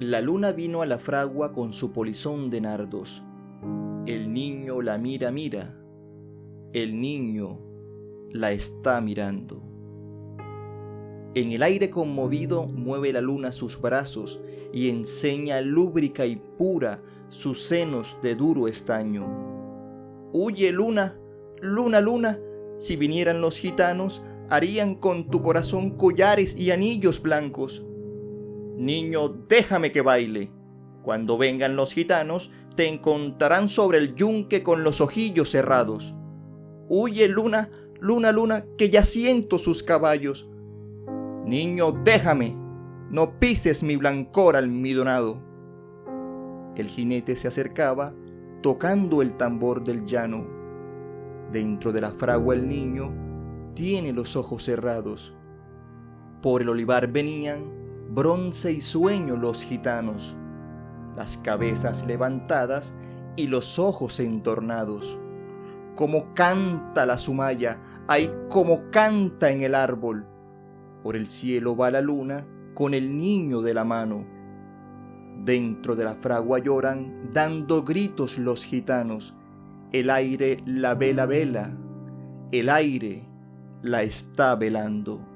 La luna vino a la fragua con su polizón de nardos. El niño la mira, mira. El niño la está mirando. En el aire conmovido mueve la luna sus brazos y enseña lúbrica y pura sus senos de duro estaño. Huye luna, luna, luna, si vinieran los gitanos, harían con tu corazón collares y anillos blancos. Niño, déjame que baile. Cuando vengan los gitanos, te encontrarán sobre el yunque con los ojillos cerrados. Huye, luna, luna, luna, que ya siento sus caballos. Niño, déjame, no pises mi blancor almidonado. El jinete se acercaba, tocando el tambor del llano. Dentro de la fragua el niño tiene los ojos cerrados. Por el olivar venían bronce y sueño los gitanos, las cabezas levantadas y los ojos entornados. Como canta la sumaya, ay como canta en el árbol. Por el cielo va la luna con el niño de la mano. Dentro de la fragua lloran, dando gritos los gitanos. El aire la vela vela, el aire la está velando.